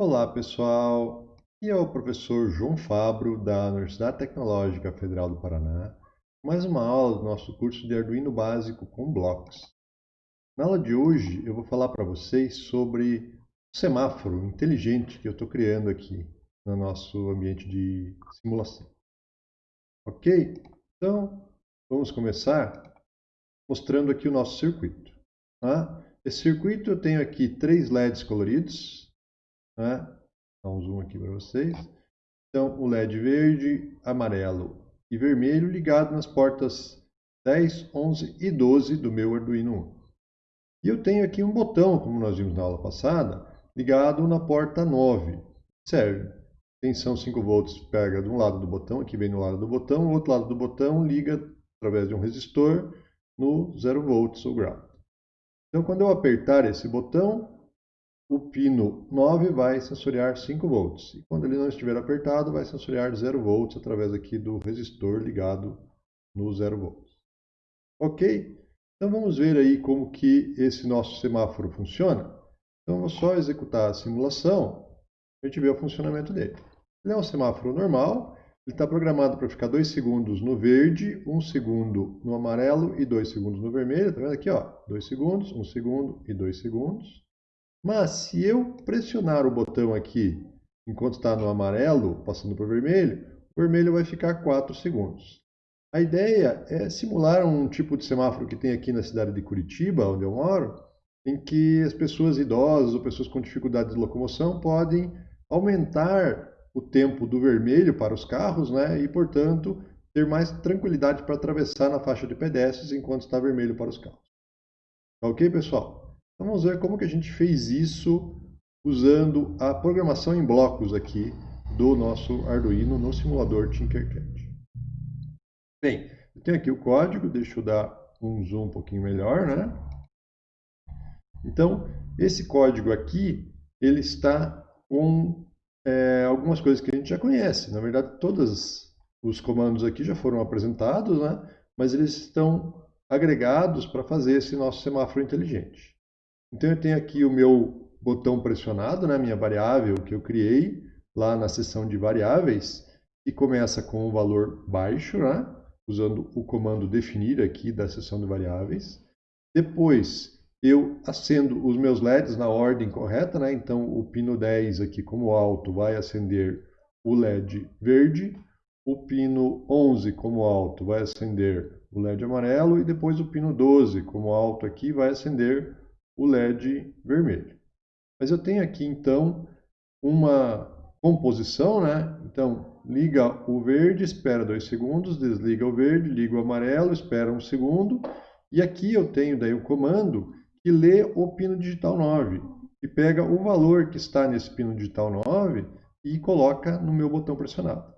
Olá pessoal, aqui é o professor João Fabro da Universidade Tecnológica Federal do Paraná, mais uma aula do nosso curso de Arduino Básico com blocos. Na aula de hoje eu vou falar para vocês sobre o semáforo inteligente que eu estou criando aqui no nosso ambiente de simulação. Ok? Então vamos começar mostrando aqui o nosso circuito. Tá? Esse circuito eu tenho aqui três LEDs coloridos, né? Dá um zoom aqui para vocês. Então, o LED verde, amarelo e vermelho ligado nas portas 10, 11 e 12 do meu Arduino 1. E eu tenho aqui um botão, como nós vimos na aula passada, ligado na porta 9. Serve. Tensão 5 volts pega de um lado do botão, aqui vem no lado do botão, o outro lado do botão liga através de um resistor no 0 volts ou ground. Então, quando eu apertar esse botão, o pino 9 vai sensoriar 5 volts. E quando ele não estiver apertado, vai sensoriar 0 volts através aqui do resistor ligado no 0 volts. Ok? Então vamos ver aí como que esse nosso semáforo funciona. Então vou só executar a simulação a gente ver o funcionamento dele. Ele é um semáforo normal, ele está programado para ficar 2 segundos no verde, 1 um segundo no amarelo e 2 segundos no vermelho. Está vendo aqui? 2 segundos, 1 um segundo e 2 segundos. Mas se eu pressionar o botão aqui enquanto está no amarelo, passando para o vermelho, o vermelho vai ficar 4 segundos. A ideia é simular um tipo de semáforo que tem aqui na cidade de Curitiba, onde eu moro, em que as pessoas idosas ou pessoas com dificuldade de locomoção podem aumentar o tempo do vermelho para os carros né, e, portanto, ter mais tranquilidade para atravessar na faixa de pedestres enquanto está vermelho para os carros. Ok, pessoal? Vamos ver como que a gente fez isso usando a programação em blocos aqui do nosso Arduino no simulador Tinkercad. Bem, eu tenho aqui o código, deixa eu dar um zoom um pouquinho melhor, né? Então, esse código aqui, ele está com é, algumas coisas que a gente já conhece. Na verdade, todos os comandos aqui já foram apresentados, né? Mas eles estão agregados para fazer esse nosso semáforo inteligente. Então eu tenho aqui o meu botão pressionado, né, minha variável que eu criei lá na seção de variáveis, que começa com o valor baixo, né, usando o comando definir aqui da seção de variáveis. Depois eu acendo os meus LEDs na ordem correta, né, então o pino 10 aqui como alto vai acender o LED verde, o pino 11 como alto vai acender o LED amarelo e depois o pino 12 como alto aqui vai acender o LED vermelho. Mas eu tenho aqui então uma composição, né? Então, liga o verde, espera dois segundos, desliga o verde, liga o amarelo, espera um segundo. E aqui eu tenho daí o comando que lê o pino digital 9 e pega o valor que está nesse pino digital 9 e coloca no meu botão pressionado.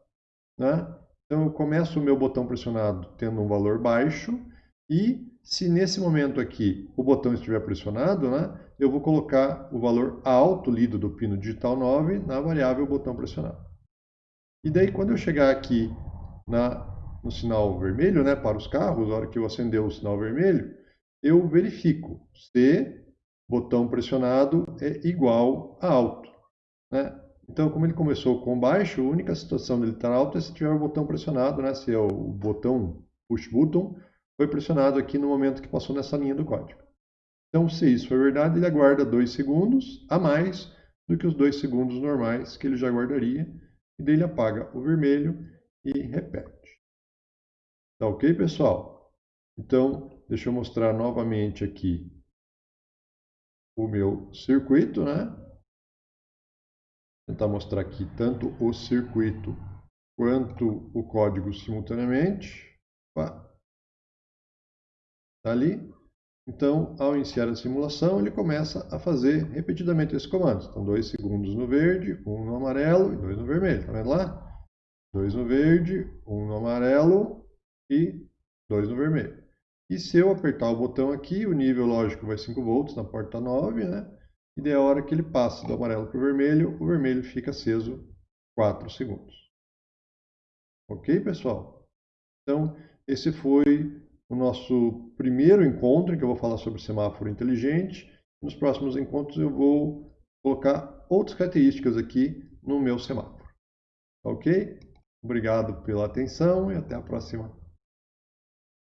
Né? Então eu começo o meu botão pressionado tendo um valor baixo e se nesse momento aqui o botão estiver pressionado, né, eu vou colocar o valor alto lido do pino digital 9 na variável botão pressionado. E daí quando eu chegar aqui na, no sinal vermelho, né, para os carros, na hora que eu acender o sinal vermelho, eu verifico se botão pressionado é igual a alto. Né? Então, como ele começou com baixo, a única situação dele estar alto é se tiver o botão pressionado, né? se é o botão push button, foi pressionado aqui no momento que passou nessa linha do código. Então, se isso for verdade, ele aguarda dois segundos a mais do que os dois segundos normais que ele já guardaria, e daí ele apaga o vermelho e repete. Tá ok, pessoal? Então, deixa eu mostrar novamente aqui o meu circuito, né? Vou tentar mostrar aqui tanto o circuito quanto o código simultaneamente. Opa. Tá ali. Então, ao iniciar a simulação, ele começa a fazer repetidamente esses comandos. Então, 2 segundos no verde, 1 um no amarelo e 2 no vermelho. Tá vendo lá? 2 no verde, 1 um no amarelo e 2 no vermelho. E se eu apertar o botão aqui, o nível lógico vai 5 volts na porta 9, né? E daí a hora que ele passa do amarelo para o vermelho, o vermelho fica aceso 4 segundos. Ok, pessoal? Então, esse foi o nosso primeiro encontro, em que eu vou falar sobre semáforo inteligente. Nos próximos encontros eu vou colocar outras características aqui no meu semáforo. Ok? Obrigado pela atenção e até a próxima